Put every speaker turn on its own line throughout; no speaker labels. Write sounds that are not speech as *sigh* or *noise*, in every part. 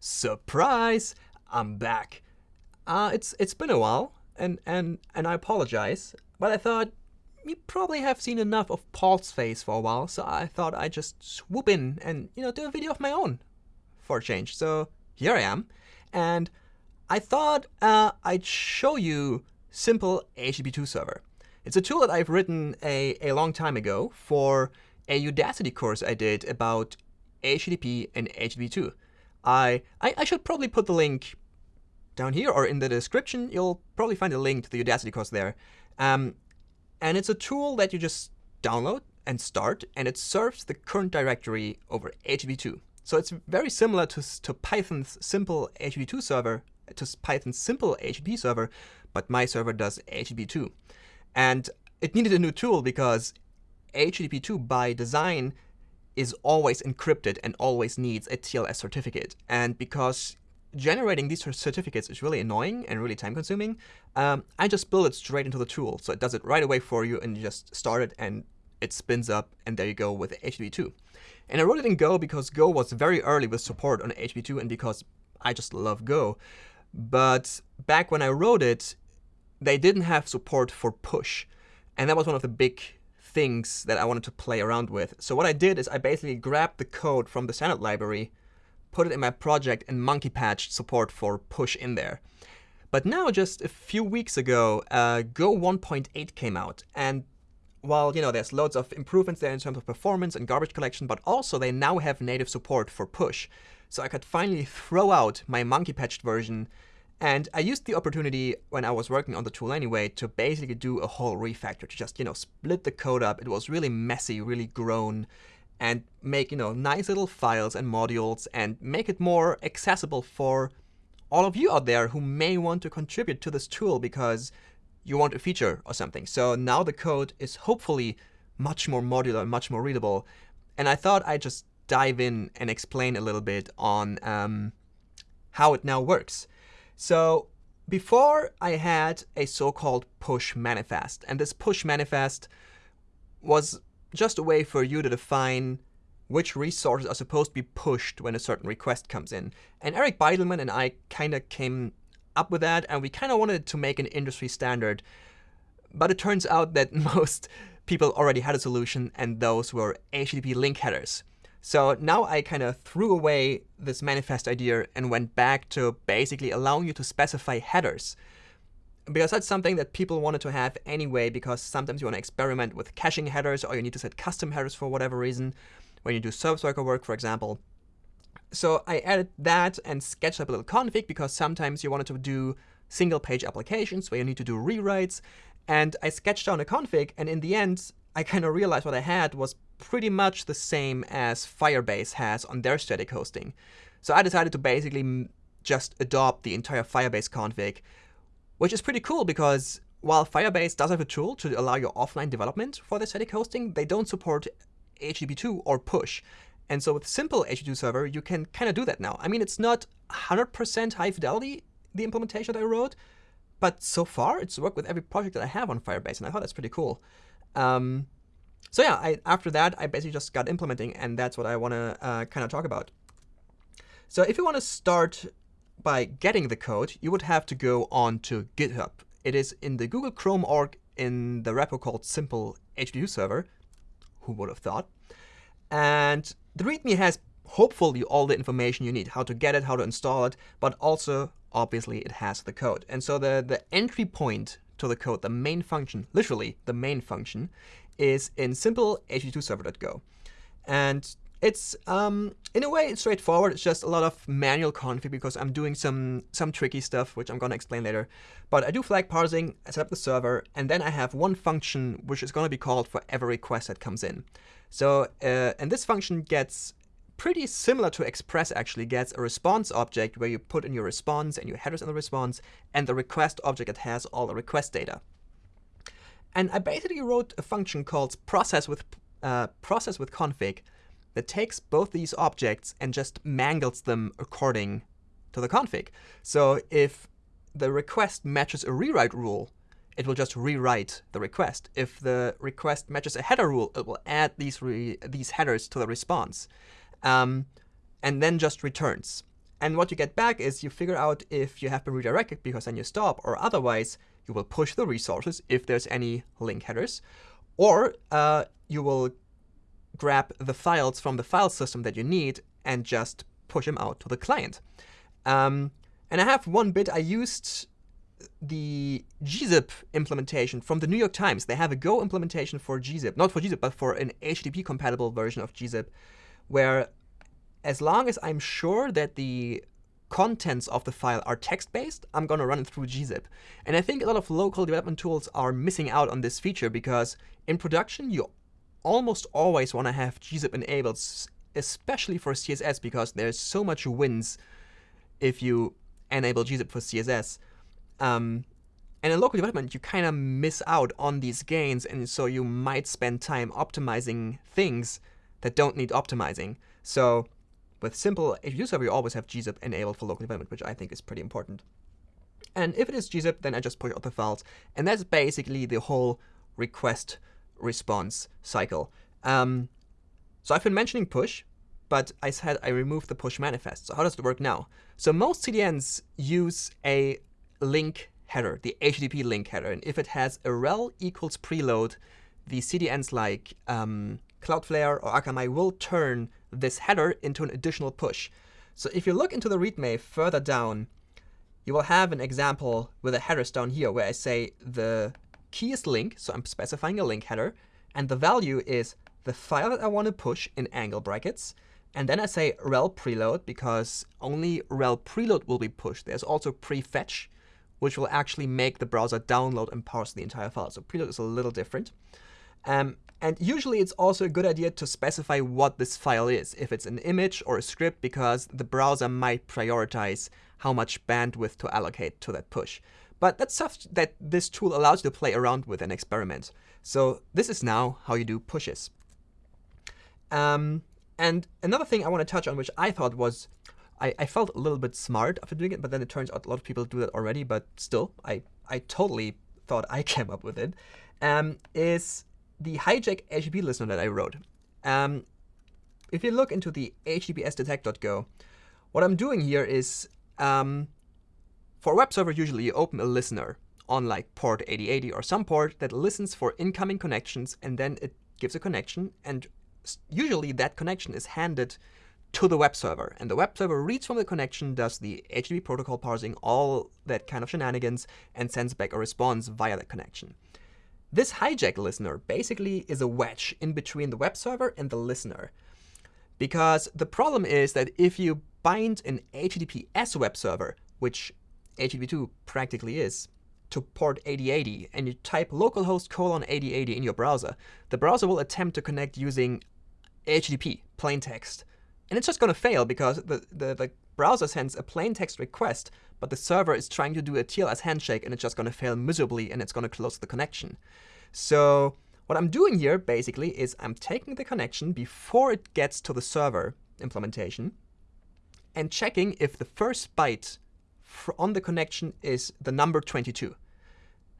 surprise, I'm back. Uh, it's it's been a while, and and and I apologize, but I thought you probably have seen enough of Paul's face for a while, so I thought I'd just swoop in and you know do a video of my own for a change. So here I am, and I thought uh, I'd show you simple HTTP2 server. It's a tool that I've written a, a long time ago for a Udacity course I did about HTTP and HTTP2. I, I, I should probably put the link down here or in the description. You'll probably find a link to the Udacity course there. Um, and it's a tool that you just download and start, and it serves the current directory over HTTP2. So it's very similar to, to Python's simple HTTP2 server, to Python's simple HTTP server, but my server does HTTP2. And it needed a new tool because HTTP2 by design is always encrypted and always needs a TLS certificate. And because generating these certificates is really annoying and really time consuming, um, I just build it straight into the tool. So it does it right away for you and you just start it and it spins up and there you go with HTTP2. And I wrote it in Go because Go was very early with support on HTTP2 and because I just love Go. But back when I wrote it, they didn't have support for push. And that was one of the big things that I wanted to play around with. So what I did is I basically grabbed the code from the standard library, put it in my project, and monkey patched support for push in there. But now, just a few weeks ago, uh, Go 1.8 came out. And while you know there's loads of improvements there in terms of performance and garbage collection, but also they now have native support for push. So I could finally throw out my monkey patched version and I used the opportunity when I was working on the tool anyway to basically do a whole refactor, to just, you know, split the code up. It was really messy, really grown, and make, you know, nice little files and modules and make it more accessible for all of you out there who may want to contribute to this tool because you want a feature or something. So now the code is hopefully much more modular, much more readable. And I thought I'd just dive in and explain a little bit on um, how it now works. So before I had a so-called push manifest, and this push manifest was just a way for you to define which resources are supposed to be pushed when a certain request comes in. And Eric Bidelman and I kind of came up with that, and we kind of wanted to make an industry standard. But it turns out that *laughs* most people already had a solution, and those were HTTP link headers. So now I kind of threw away this manifest idea and went back to basically allowing you to specify headers. Because that's something that people wanted to have anyway, because sometimes you want to experiment with caching headers, or you need to set custom headers for whatever reason, when you do service worker work, for example. So I added that and sketched up a little config, because sometimes you wanted to do single-page applications where you need to do rewrites. And I sketched down a config, and in the end, I kind of realized what I had was pretty much the same as Firebase has on their static hosting. So I decided to basically just adopt the entire Firebase config, which is pretty cool because while Firebase does have a tool to allow your offline development for the static hosting, they don't support HTTP2 or push. And so with simple HTTP2 server, you can kind of do that now. I mean, it's not 100% high fidelity, the implementation that I wrote, but so far it's worked with every project that I have on Firebase, and I thought that's pretty cool. Um, so yeah, I, after that, I basically just got implementing, and that's what I want to uh, kind of talk about. So if you want to start by getting the code, you would have to go on to GitHub. It is in the Google Chrome org in the repo called simple HTTP server. Who would have thought? And the README has hopefully all the information you need, how to get it, how to install it, but also, obviously, it has the code. And so the, the entry point to the code, the main function, literally the main function, is in simple http2server.go. And it's, um, in a way, it's straightforward. It's just a lot of manual config because I'm doing some, some tricky stuff, which I'm going to explain later. But I do flag parsing, I set up the server, and then I have one function which is going to be called for every request that comes in. So, uh, and this function gets pretty similar to Express actually gets a response object where you put in your response and your headers in the response, and the request object that has all the request data. And I basically wrote a function called process with, uh, process with config that takes both these objects and just mangles them according to the config. So if the request matches a rewrite rule, it will just rewrite the request. If the request matches a header rule, it will add these, these headers to the response. Um, and then just returns. And what you get back is you figure out if you have been redirected because then you stop, or otherwise you will push the resources if there's any link headers, or uh, you will grab the files from the file system that you need and just push them out to the client. Um, and I have one bit I used the gzip implementation from the New York Times. They have a Go implementation for gzip, not for gzip, but for an HTTP compatible version of gzip, where as long as I'm sure that the contents of the file are text-based, I'm going to run it through gzip. And I think a lot of local development tools are missing out on this feature because in production, you almost always want to have gzip enabled, especially for CSS, because there's so much wins if you enable gzip for CSS. Um, and in local development, you kind of miss out on these gains, and so you might spend time optimizing things that don't need optimizing. So with simple HTTP server, you always have gzip enabled for local development, which I think is pretty important. And if it is gzip, then I just push out the files. And that's basically the whole request response cycle. Um, so I've been mentioning push, but I said I removed the push manifest. So how does it work now? So most CDNs use a link header, the HTTP link header. And if it has a rel equals preload, the CDNs like um, Cloudflare or Akamai will turn this header into an additional push. So if you look into the README further down, you will have an example with a headers down here where I say the key is link, so I'm specifying a link header, and the value is the file that I want to push in angle brackets, and then I say rel preload because only rel preload will be pushed. There's also prefetch, which will actually make the browser download and parse the entire file. So preload is a little different. Um, and usually it's also a good idea to specify what this file is, if it's an image or a script, because the browser might prioritize how much bandwidth to allocate to that push. But that's stuff that this tool allows you to play around with and experiment. So this is now how you do pushes. Um, and another thing I want to touch on, which I thought was, I, I, felt a little bit smart after doing it, but then it turns out a lot of people do that already, but still, I, I totally thought I *laughs* came up with it, um, is the hijack HTTP listener that I wrote. Um, if you look into the https detect.go, what I'm doing here is, um, for a web server, usually you open a listener on like port 8080 or some port that listens for incoming connections, and then it gives a connection, and usually that connection is handed to the web server. And the web server reads from the connection, does the HTTP protocol parsing, all that kind of shenanigans, and sends back a response via that connection. This hijack listener basically is a wedge in between the web server and the listener. Because the problem is that if you bind an HTTPS web server, which HTTP2 practically is, to port 8080 and you type localhost colon 8080 in your browser, the browser will attempt to connect using HTTP, plain text. And it's just going to fail because the, the, the, browser sends a plain text request, but the server is trying to do a TLS handshake, and it's just going to fail miserably, and it's going to close the connection. So what I'm doing here, basically, is I'm taking the connection before it gets to the server implementation and checking if the first byte on the connection is the number 22.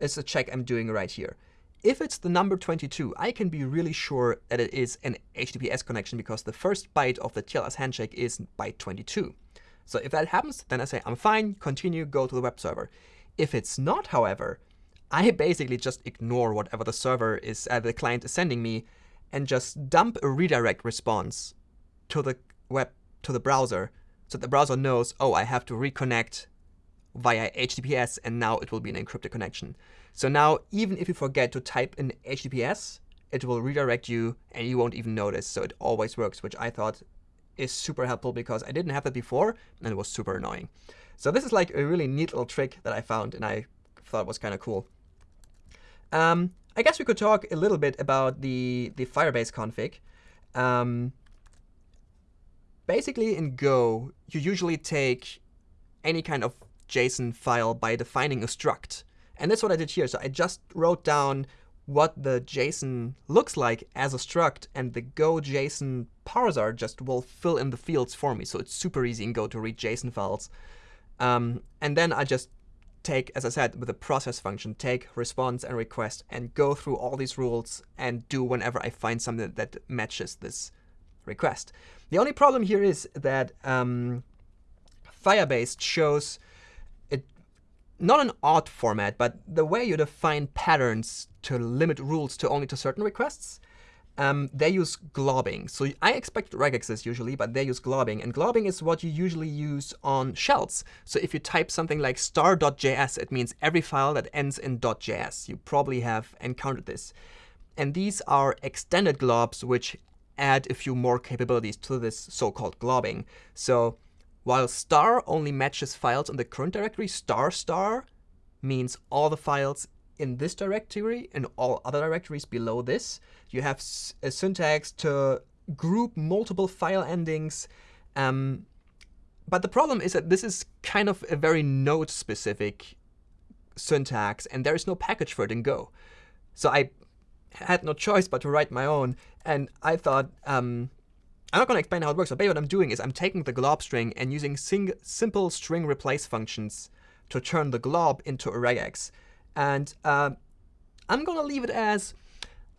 It's a check I'm doing right here. If it's the number 22, I can be really sure that it is an HTTPS connection because the first byte of the TLS handshake is byte 22. So if that happens, then I say, I'm fine, continue, go to the web server. If it's not, however, I basically just ignore whatever the server is, uh, the client is sending me, and just dump a redirect response to the web, to the browser, so the browser knows, oh, I have to reconnect via HTTPS, and now it will be an encrypted connection. So now, even if you forget to type in HTTPS, it will redirect you, and you won't even notice. So it always works, which I thought is super helpful because I didn't have that before, and it was super annoying. So this is like a really neat little trick that I found, and I thought was kind of cool. Um, I guess we could talk a little bit about the, the Firebase config. Um, basically, in Go, you usually take any kind of JSON file by defining a struct. And that's what I did here. So I just wrote down what the JSON looks like as a struct, and the Go JSON parser just will fill in the fields for me. So it's super easy in Go to read JSON files. Um, and then I just take, as I said, with the process function, take response and request and go through all these rules and do whenever I find something that matches this request. The only problem here is that um, Firebase shows not an odd format, but the way you define patterns to limit rules to only to certain requests um, they use globbing. So I expect regexes usually, but they use globbing. And globbing is what you usually use on shells. So if you type something like star.js, it means every file that ends in .js. You probably have encountered this. And these are extended globs, which add a few more capabilities to this so-called globbing. So while star only matches files in the current directory, star star means all the files in this directory and all other directories below this. You have a syntax to group multiple file endings. Um, but the problem is that this is kind of a very node-specific syntax, and there is no package for it in Go. So I had no choice but to write my own. And I thought, um, I'm not going to explain how it works, but basically what I'm doing is I'm taking the glob string and using simple string replace functions to turn the glob into a regex. And uh, I'm going to leave it as,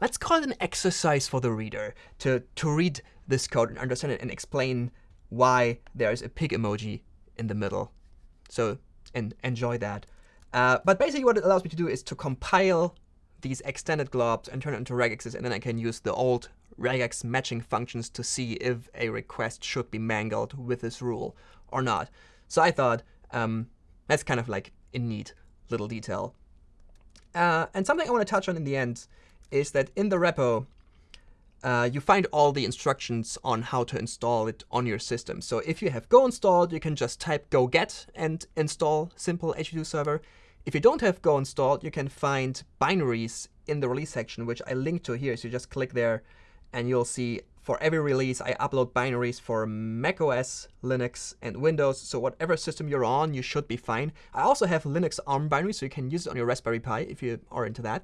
let's call it an exercise for the reader to, to read this code and understand it and explain why there's a pig emoji in the middle. So and enjoy that. Uh, but basically what it allows me to do is to compile these extended globs and turn it into regexes, and then I can use the old regex matching functions to see if a request should be mangled with this rule or not. So I thought um, that's kind of like a neat little detail. Uh, and something I want to touch on in the end is that in the repo, uh, you find all the instructions on how to install it on your system. So if you have Go installed, you can just type go get and install simple HTTP server. If you don't have Go installed, you can find binaries in the release section, which I link to here. So you just click there, and you'll see for every release, I upload binaries for macOS, Linux, and Windows. So whatever system you're on, you should be fine. I also have Linux ARM binaries, so you can use it on your Raspberry Pi if you are into that.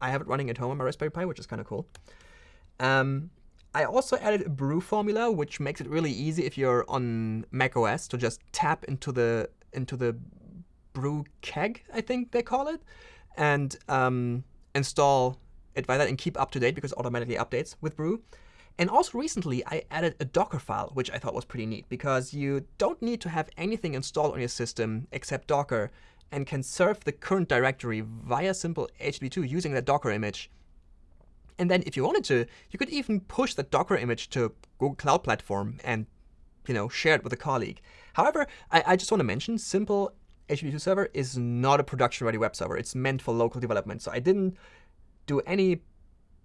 I have it running at home on my Raspberry Pi, which is kind of cool. Um, I also added a brew formula, which makes it really easy if you're on macOS to just tap into the into the brew keg, I think they call it, and um, install by that and keep up to date because it automatically updates with brew. And also recently, I added a Docker file, which I thought was pretty neat, because you don't need to have anything installed on your system except Docker, and can serve the current directory via simple HTTP2 using that Docker image. And then if you wanted to, you could even push the Docker image to Google Cloud Platform and you know, share it with a colleague. However, I, I just want to mention, simple HTTP2 server is not a production-ready web server. It's meant for local development. So I didn't do any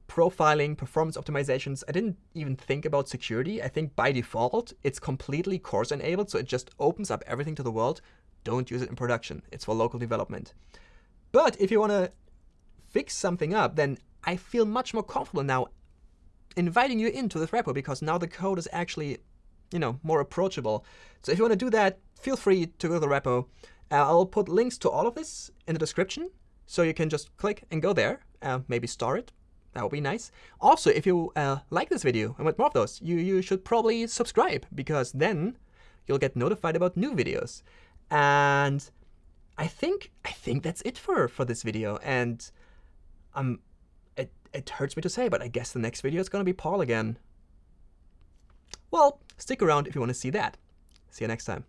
profiling, performance optimizations. I didn't even think about security. I think by default, it's completely CORS enabled, so it just opens up everything to the world. Don't use it in production. It's for local development. But if you want to fix something up, then I feel much more comfortable now inviting you into this repo because now the code is actually, you know, more approachable. So if you want to do that, feel free to go to the repo. Uh, I'll put links to all of this in the description, so you can just click and go there, uh, maybe star it, that would be nice. Also, if you uh, like this video and want more of those, you, you should probably subscribe because then you'll get notified about new videos. And I think I think that's it for, for this video. And um, it, it hurts me to say, but I guess the next video is going to be Paul again. Well, stick around if you want to see that. See you next time.